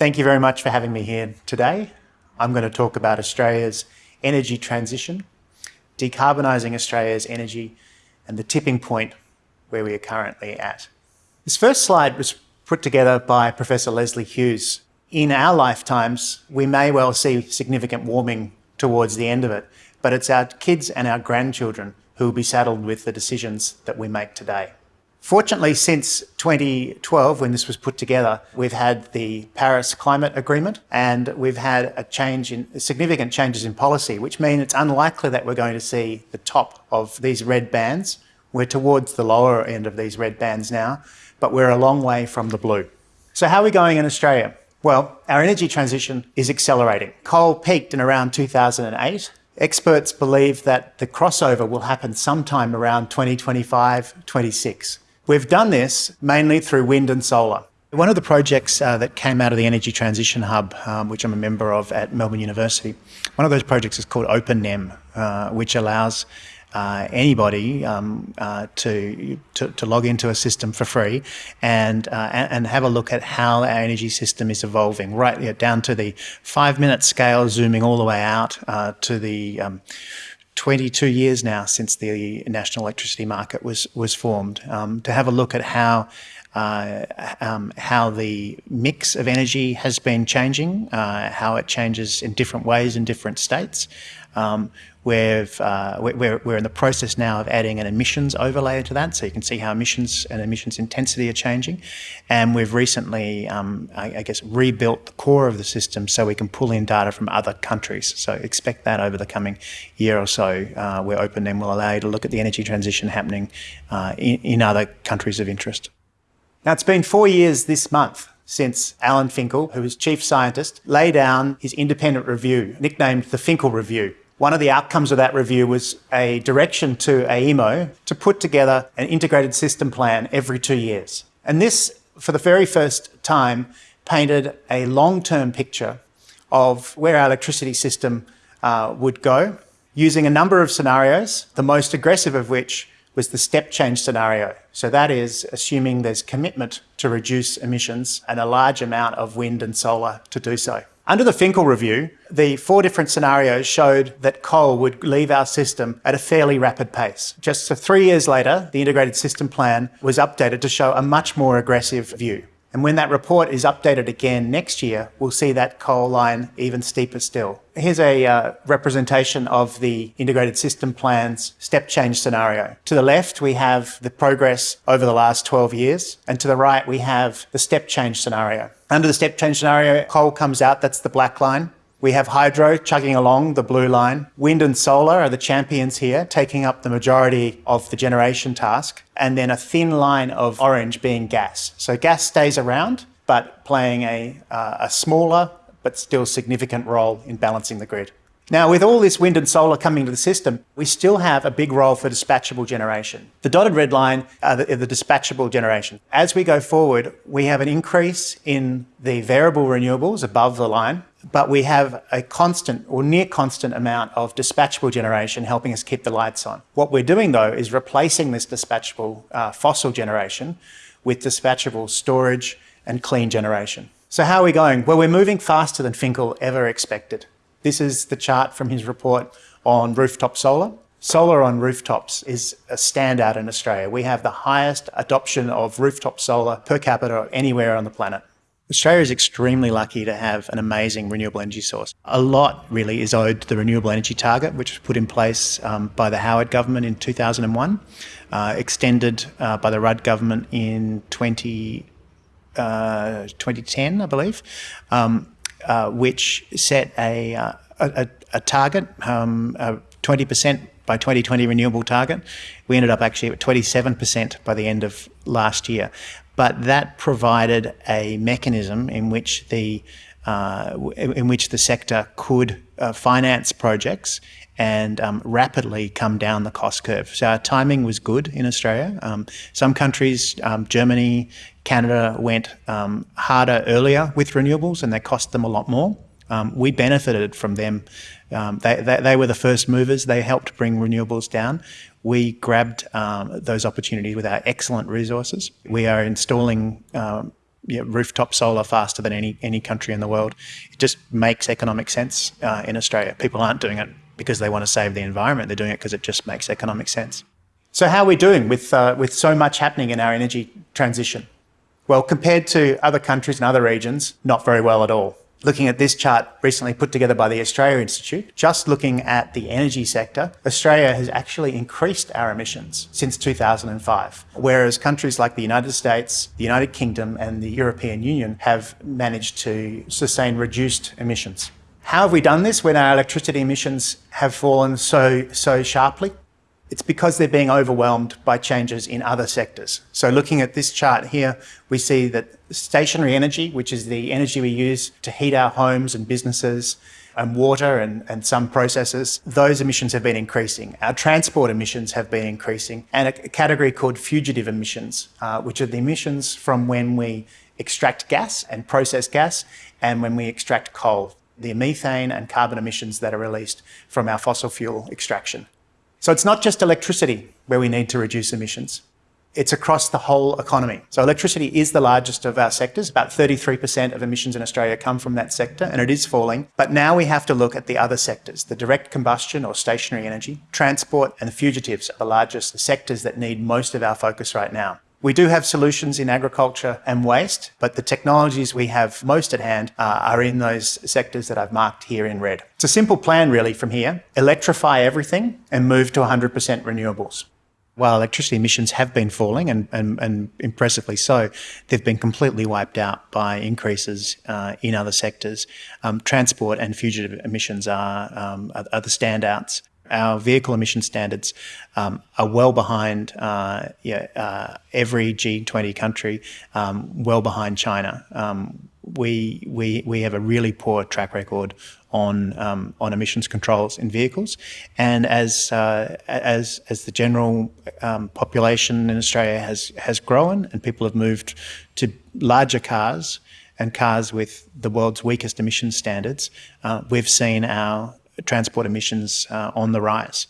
Thank you very much for having me here today. I'm going to talk about Australia's energy transition, decarbonising Australia's energy and the tipping point where we are currently at. This first slide was put together by Professor Lesley Hughes. In our lifetimes, we may well see significant warming towards the end of it, but it's our kids and our grandchildren who will be saddled with the decisions that we make today. Fortunately, since 2012, when this was put together, we've had the Paris Climate Agreement and we've had a change in significant changes in policy, which mean it's unlikely that we're going to see the top of these red bands. We're towards the lower end of these red bands now, but we're a long way from the blue. So how are we going in Australia? Well, our energy transition is accelerating. Coal peaked in around 2008 Experts believe that the crossover will happen sometime around 2025, 26. We've done this mainly through wind and solar. One of the projects uh, that came out of the Energy Transition Hub, um, which I'm a member of at Melbourne University, one of those projects is called OpenNEM, uh, which allows uh, anybody um, uh, to, to, to log into a system for free and, uh, and have a look at how our energy system is evolving, right down to the five minute scale, zooming all the way out uh, to the um, 22 years now since the national electricity market was was formed. Um, to have a look at how uh, um, how the mix of energy has been changing, uh, how it changes in different ways in different states. Um, we've, uh, we're, we're in the process now of adding an emissions overlay to that, so you can see how emissions and emissions intensity are changing. And we've recently, um, I, I, guess, rebuilt the core of the system so we can pull in data from other countries. So expect that over the coming year or so, uh, where OpenNEM will allow you to look at the energy transition happening uh, in, in other countries of interest. Now, it's been four years this month since Alan Finkel, who was chief scientist, laid down his independent review, nicknamed the Finkel Review. One of the outcomes of that review was a direction to AEMO to put together an integrated system plan every two years. And this, for the very first time, painted a long-term picture of where our electricity system uh, would go, using a number of scenarios, the most aggressive of which was the step change scenario. So that is assuming there's commitment to reduce emissions and a large amount of wind and solar to do so. Under the Finkel review, the four different scenarios showed that coal would leave our system at a fairly rapid pace. Just so three years later, the integrated system plan was updated to show a much more aggressive view. And when that report is updated again next year, we'll see that coal line even steeper still. Here's a uh, representation of the integrated system plan's step change scenario. To the left, we have the progress over the last 12 years. And to the right, we have the step change scenario. Under the step change scenario, coal comes out, that's the black line. We have hydro chugging along the blue line. Wind and solar are the champions here, taking up the majority of the generation task. And then a thin line of orange being gas. So gas stays around, but playing a, uh, a smaller but still significant role in balancing the grid. Now, with all this wind and solar coming to the system, we still have a big role for dispatchable generation. The dotted red line are the, the, dispatchable generation. As we go forward, we have an increase in the variable renewables above the line, but we have a constant or near constant amount of dispatchable generation helping us keep the lights on. What we're doing though is replacing this dispatchable uh, fossil generation with dispatchable storage and clean generation. So how are we going? Well, we're moving faster than Finkel ever expected. This is the chart from his report on rooftop solar. Solar on rooftops is a standout in Australia. We have the highest adoption of rooftop solar per capita anywhere on the planet. Australia is extremely lucky to have an amazing renewable energy source. A lot really is owed to the renewable energy target, which was put in place um, by the Howard government in 2001, uh, extended uh, by the Rudd government in 20, uh, 2010, I believe. Um, uh, which set a, uh, a, a, target, um, 20% by 2020 renewable target. We ended up actually at 27% by the end of last year. But that provided a mechanism in which the uh, in which the sector could uh, finance projects and um, rapidly come down the cost curve. So our timing was good in Australia. Um, some countries, um, Germany, Canada, went um, harder earlier with renewables and they cost them a lot more. Um, we benefited from them. Um, they, they, they, were the first movers. They helped bring renewables down. We grabbed those opportunities with our excellent resources. We are installing know, rooftop solar faster than any any country in the world. It just makes economic sense uh, in Australia. People aren't doing it because they want to save the environment. They're doing it because it just makes economic sense. So how are we doing with uh, with so much happening in our energy transition? Well, compared to other countries and other regions, not very well at all looking at this chart recently put together by the Australia Institute, just looking at the energy sector, Australia has actually increased our emissions since 2005, whereas countries like the United States, the United Kingdom and the European Union have managed to sustain reduced emissions. How have we done this when our electricity emissions have fallen so, so sharply? It's because they're being overwhelmed by changes in other sectors. So looking at this chart here, we see that stationary energy, which is the energy we use to heat our homes and businesses, and water and, and some processes, those emissions have been increasing. Our transport emissions have been increasing, and a category called fugitive emissions, uh, which are the emissions from when we extract gas and process gas, and when we extract coal, the methane and carbon emissions that are released from our fossil fuel extraction. So it's not just electricity where we need to reduce emissions. It's across the whole economy. So electricity is the largest of our sectors. About 33% of emissions in Australia come from that sector and it is falling. But now we have to look at the other sectors, the direct combustion or stationary energy, transport and the fugitives are the largest sectors that need most of our focus right now. We do have solutions in agriculture and waste, but the technologies we have most at hand uh, are in those sectors that I've marked here in red. It's a simple plan really from here. Electrify everything and move to 100% renewables. While electricity emissions have been falling, and, and, and impressively so, they've been completely wiped out by increases uh, in other sectors. Um, transport and fugitive emissions are, um, are, are the standouts our vehicle emission standards um, are well behind uh, yeah, uh, every G20 country, um, well behind China. Um, we, we, we have a really poor track record on um, on emissions controls in vehicles, and as uh, as as the general um, population in Australia has has grown and people have moved to larger cars and cars with the world's weakest emission standards, uh, we've seen our transport emissions uh, on the rise.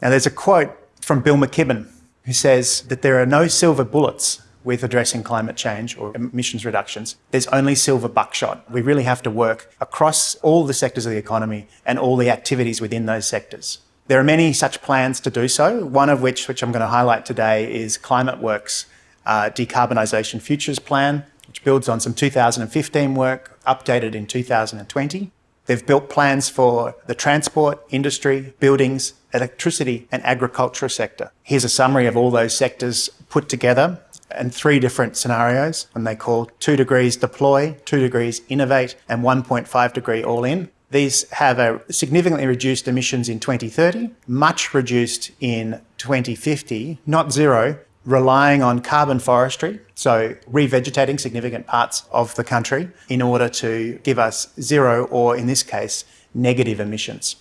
Now, there's a quote from Bill McKibben who says that there are no silver bullets with addressing climate change or emissions reductions. There's only silver buckshot. We really have to work across all the sectors of the economy and all the activities within those sectors. There are many such plans to do so, one of which, which I'm going to highlight today, is ClimateWorks' uh, Decarbonisation Futures Plan, which builds on some 2015 work, updated in 2020. They've built plans for the transport, industry, buildings, electricity and agriculture sector. Here's a summary of all those sectors put together in three different scenarios and they call two degrees deploy, two degrees innovate and 1.5 degree all in. These have a significantly reduced emissions in 2030, much reduced in 2050, not zero, relying on carbon forestry, so revegetating significant parts of the country in order to give us zero or, in this case, negative emissions.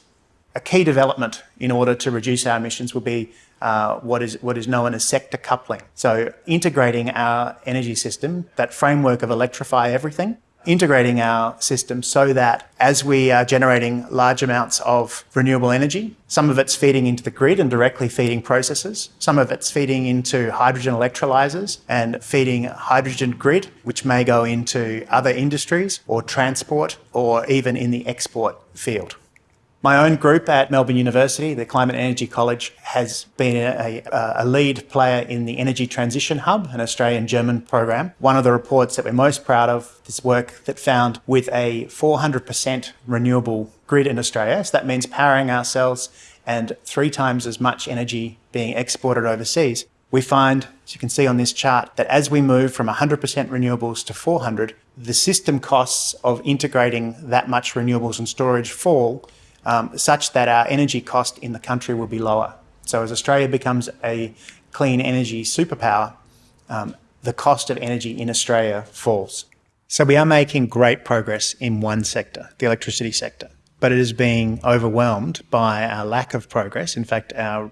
A key development in order to reduce our emissions will be uh, what is what is known as sector coupling. So integrating our energy system, that framework of electrify everything, integrating our system so that as we are generating large amounts of renewable energy, some of it's feeding into the grid and directly feeding processes, some of it's feeding into hydrogen electrolyzers and feeding hydrogen grid, which may go into other industries or transport or even in the export field. My own group at Melbourne University, the Climate Energy College, has been a, a, lead player in the Energy Transition Hub, an Australian-German program. One of the reports that we're most proud of, this work that found with a 400% renewable grid in Australia, so that means powering ourselves and three times as much energy being exported overseas, we find, as you can see on this chart, that as we move from 100% renewables to 400, the system costs of integrating that much renewables and storage fall um, such that our energy cost in the country will be lower. So as Australia becomes a clean energy superpower, um, the cost of energy in Australia falls. So we are making great progress in one sector, the electricity sector, but it is being overwhelmed by our lack of progress. In fact, our,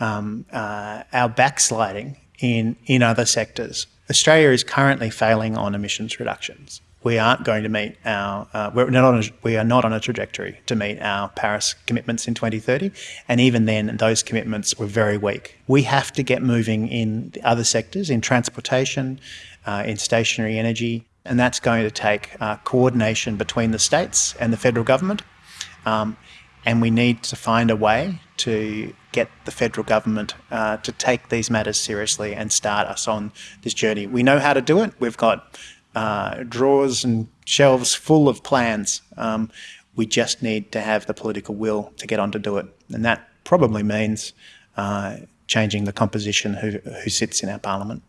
um, uh, our backsliding in, in other sectors. Australia is currently failing on emissions reductions we aren't going to meet our, uh, we're not on a, we are not on a trajectory to meet our Paris commitments in 2030. And even then, those commitments were very weak. We have to get moving in the other sectors, in transportation, uh, in stationary energy, and that's going to take uh, coordination between the states and the federal government. Um, and we need to find a way to get the federal government uh, to take these matters seriously and start us on this journey. We know how to do it. We've got uh, drawers and shelves full of plans. Um, we just need to have the political will to get on to do it. And that probably means uh, changing the composition who, who sits in our parliament.